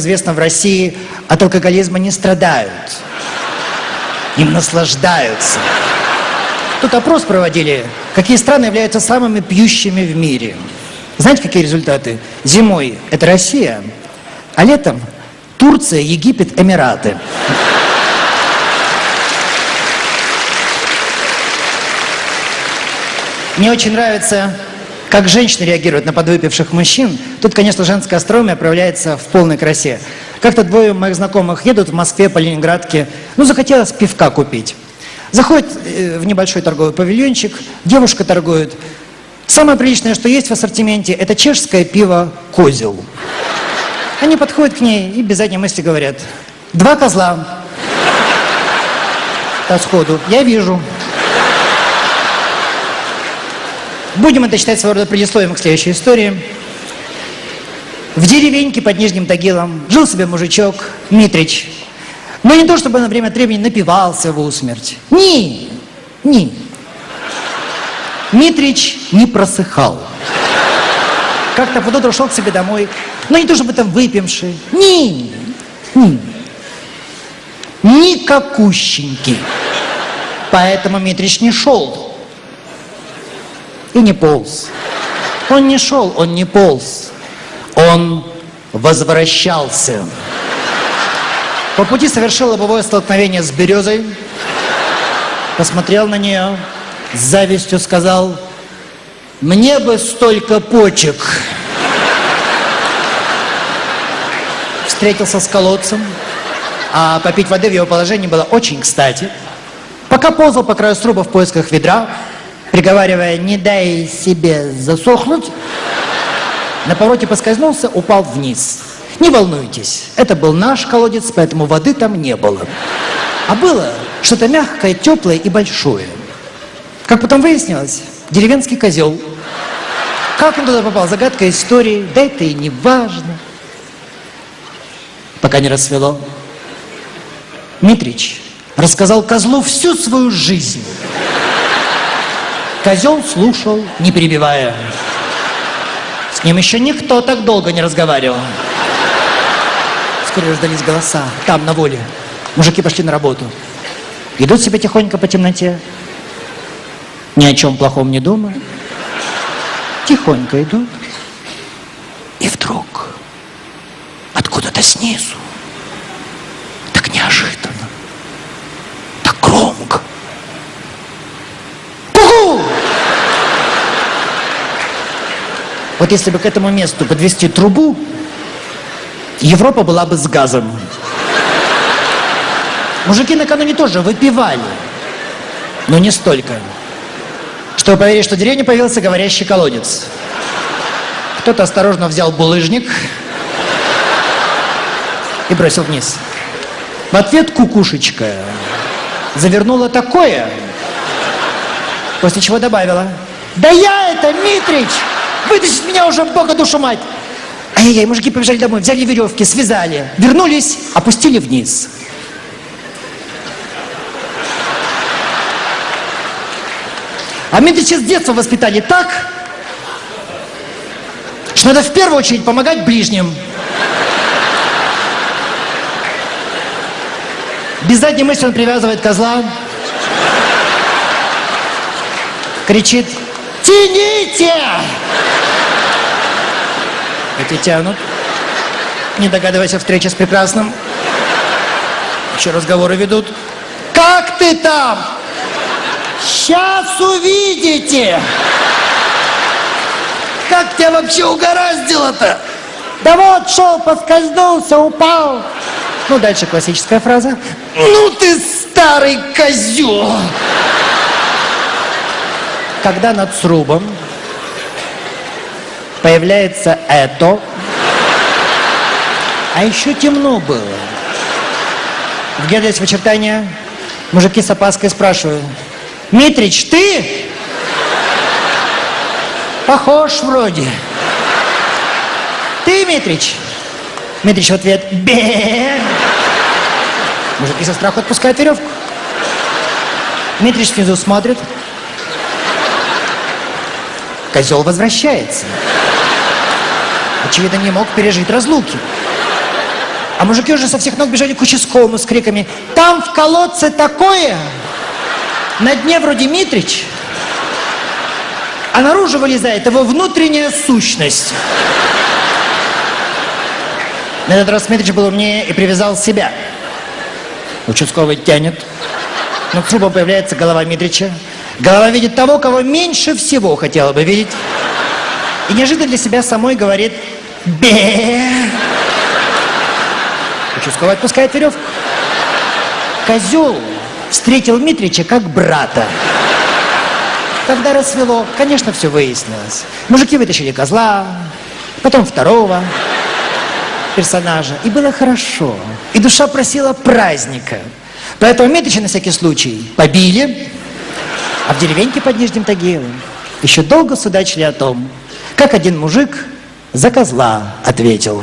известно, в России от алкоголизма не страдают. Им наслаждаются. Тут опрос проводили, какие страны являются самыми пьющими в мире. Знаете, какие результаты? Зимой это Россия, а летом Турция, Египет, Эмираты. Мне очень нравится, как женщины реагируют на подвыпивших мужчин. Тут, конечно, женская остроумие проявляется в полной красе. Как-то двое моих знакомых едут в Москве по Ленинградке, ну, захотелось пивка купить. Заходит э, в небольшой торговый павильончик, девушка торгует. Самое приличное, что есть в ассортименте, это чешское пиво «Козел». Они подходят к ней и без задней мысли говорят, два козла. Та сходу, я вижу. Будем это считать своего рода предисловием к следующей истории. В деревеньке под Нижним Тагилом жил себе мужичок Митрич. Но не то, чтобы на время от времени напивался в усмерть. Ни, ни. Митрич не просыхал. Как-то под утро шел к себе домой, но не то, чтобы там выпивший. Ни, ни. Никакущенький. Поэтому Митрич не шел и не полз. Он не шел, он не полз. Он возвращался. По пути совершил лобовое столкновение с березой, посмотрел на нее, с завистью сказал, мне бы столько почек. Встретился с колодцем, а попить воды в его положении было очень кстати. Пока ползал по краю сруба в поисках ведра, приговаривая, не дай себе засохнуть, на повороте поскользнулся, упал вниз. Не волнуйтесь, это был наш колодец, поэтому воды там не было. А было что-то мягкое, теплое и большое. Как потом выяснилось, деревенский козел. Как он туда попал? Загадка истории. Да это и не важно. Пока не рассвело. Митрич рассказал козлу всю свою жизнь. Козел слушал, не перебивая. С ним еще никто так долго не разговаривал. Вскоре раздались голоса, там, на воле. Мужики пошли на работу. Идут себе тихонько по темноте. Ни о чем плохом не думая. Тихонько идут. И вдруг откуда-то снизу, так неожиданно, так громко. Пугу! Вот если бы к этому месту подвести трубу, Европа была бы с газом. Мужики накануне тоже выпивали, но не столько. Чтобы поверить, что в деревне появился говорящий колодец. Кто-то осторожно взял булыжник и бросил вниз. В ответ кукушечка завернула такое, после чего добавила, да я это, Митрич, вытащить меня уже бога душу мать. Ай-яй-яй, мужики побежали домой, взяли веревки, связали, вернулись, опустили вниз. А Митрича с детства воспитали так, что надо в первую очередь помогать ближним. Без задней мысли он привязывает козла, кричит «Тяните!» Эти тянут, не догадываясь о встрече с прекрасным. Еще разговоры ведут. «Как ты там?» Сейчас увидите. Как тебя вообще угораздило-то? Да вот шел, поскользнулся, упал. Ну, дальше классическая фраза. Ну ты старый козел. Когда над срубом появляется это, а еще темно было. Вглядываясь в очертания, мужики с опаской спрашивают, Митрич, ты? Похож вроде. Ты, Митрич? Митрич в ответ, бе. Мужики со страху отпускают веревку. Митрич снизу смотрит. Козел возвращается. Очевидно, не мог пережить разлуки. А мужики уже со всех ног бежали к участковому с криками «Там в колодце такое! На дне вроде Митрич, а наружу вылезает его внутренняя сущность». На этот раз Митрич был умнее и привязал себя. Участковый тянет. Над трубом появляется голова Митрича. Голова видит того, кого меньше всего хотела бы видеть. И неожиданно для себя самой говорит «Бе!» Участковый отпускает веревку. Козел встретил Митрича как брата. Когда рассвело, конечно, все выяснилось. Мужики вытащили козла, потом второго персонажа. И было хорошо. И душа просила праздника. Поэтому Митрича на всякий случай побили, а в деревеньке под Нижним Тагилом еще долго судачили о том, как один мужик за козла ответил.